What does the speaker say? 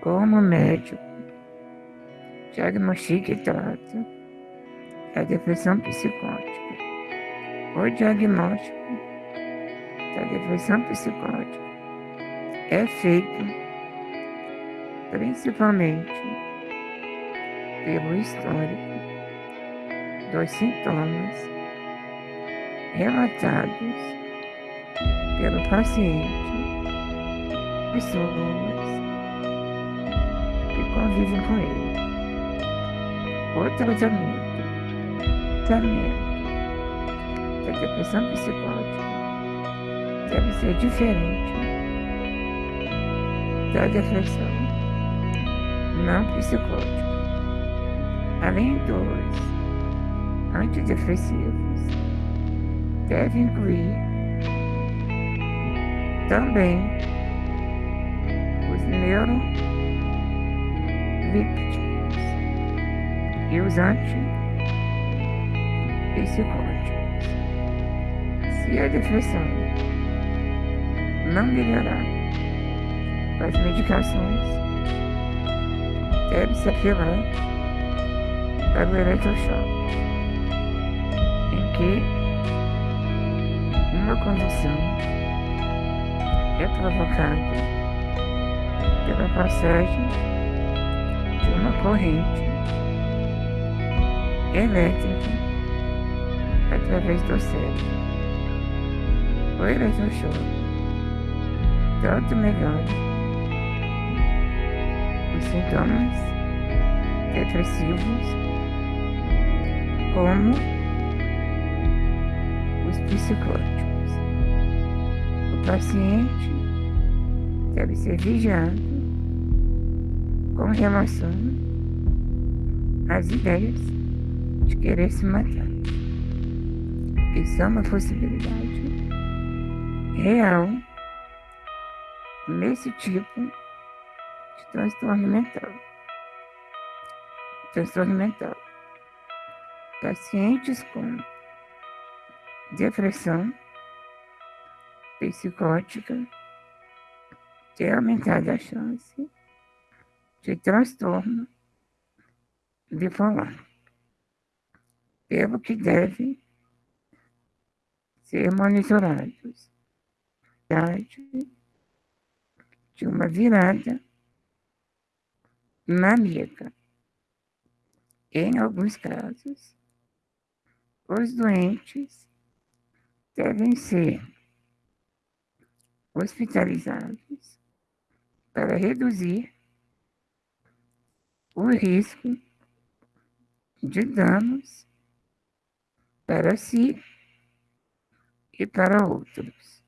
como médico, diagnostica e trata a depressão psicótica. O diagnóstico da depressão psicótica é feito principalmente pelo histórico dos sintomas relatados pelo paciente, pessoas que convivem com ele. O tratamento, tratamento da depressão psicótica deve ser diferente da depressão não psicótica. Além dos antidepressivos, deve incluir também os neurolípticos e os antipsicóticos. Se a depressão não melhorar com as medicações, deve-se apelar para o eletrochoque, em que uma convulsão é provocada pela passagem de uma corrente elétrica através do cérebro. O eletrochoque tanto melhora os sintomas depressivos como os psicóticos. O paciente deve ser vigiado com relação às ideias de querer se matar. Isso é uma possibilidade real nesse tipo de transtorno mental. Transtorno mental. Pacientes com depressão psicótica tem aumentada a chance de transtorno bipolar, pelo que devem ser monitorados de uma virada maníaca. Em alguns casos, os doentes devem ser hospitalizados para reduzir o risco de danos para si e para outros.